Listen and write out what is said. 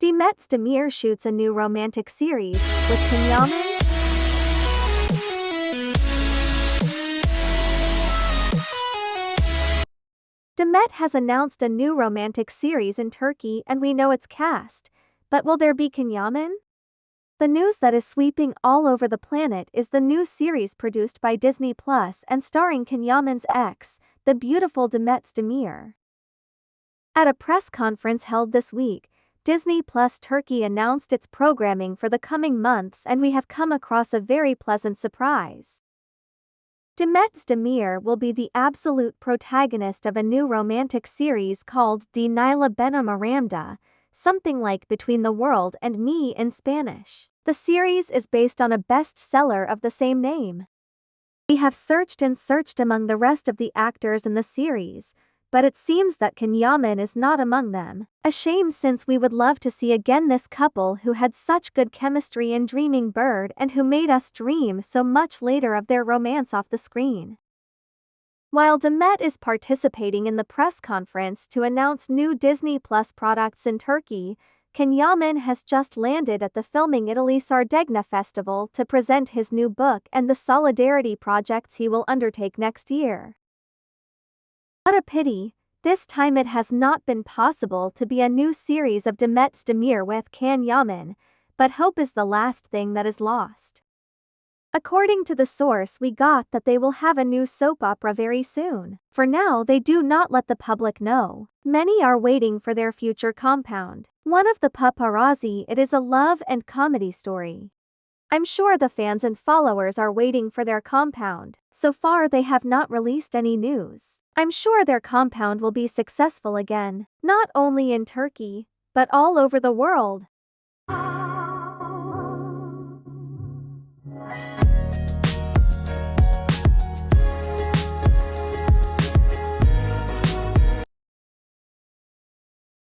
Demet Özdemir shoots a new romantic series with Can Yaman. Demet has announced a new romantic series in Turkey and we know its cast, but will there be Can Yaman? The news that is sweeping all over the planet is the new series produced by Disney Plus and starring Can Yaman's ex, the beautiful Demet Özdemir. At a press conference held this week, Disney Plus Turkey announced its programming for the coming months and we have come across a very pleasant surprise. Demet Özdemir will be the absolute protagonist of a new romantic series called Dünya ile Benim Aramda, something like Between the World and Me in Spanish. The series is based on a bestseller of the same name. We have searched and searched among the rest of the actors in the series, but it seems that Can Yaman is not among them. A shame since we would love to see again this couple who had such good chemistry in Dreaming Bird and who made us dream so much later of their romance off the screen. While Demet is participating in the press conference to announce new Disney Plus products in Turkey, Can Yaman has just landed at the Filming Italy Sardegna Festival to present his new book and the solidarity projects he will undertake next year. What a pity, this time it has not been possible to be a new series of Demet Özdemir with Can Yaman, but hope is the last thing that is lost. According to the source we got that they will have a new soap opera very soon. For now they do not let the public know. Many are waiting for their future compound. One of the paparazzi it is a love and comedy story. I'm sure the fans and followers are waiting for their compound. So far they have not released any news. I'm sure their compound will be successful again, not only in Turkey, but all over the world.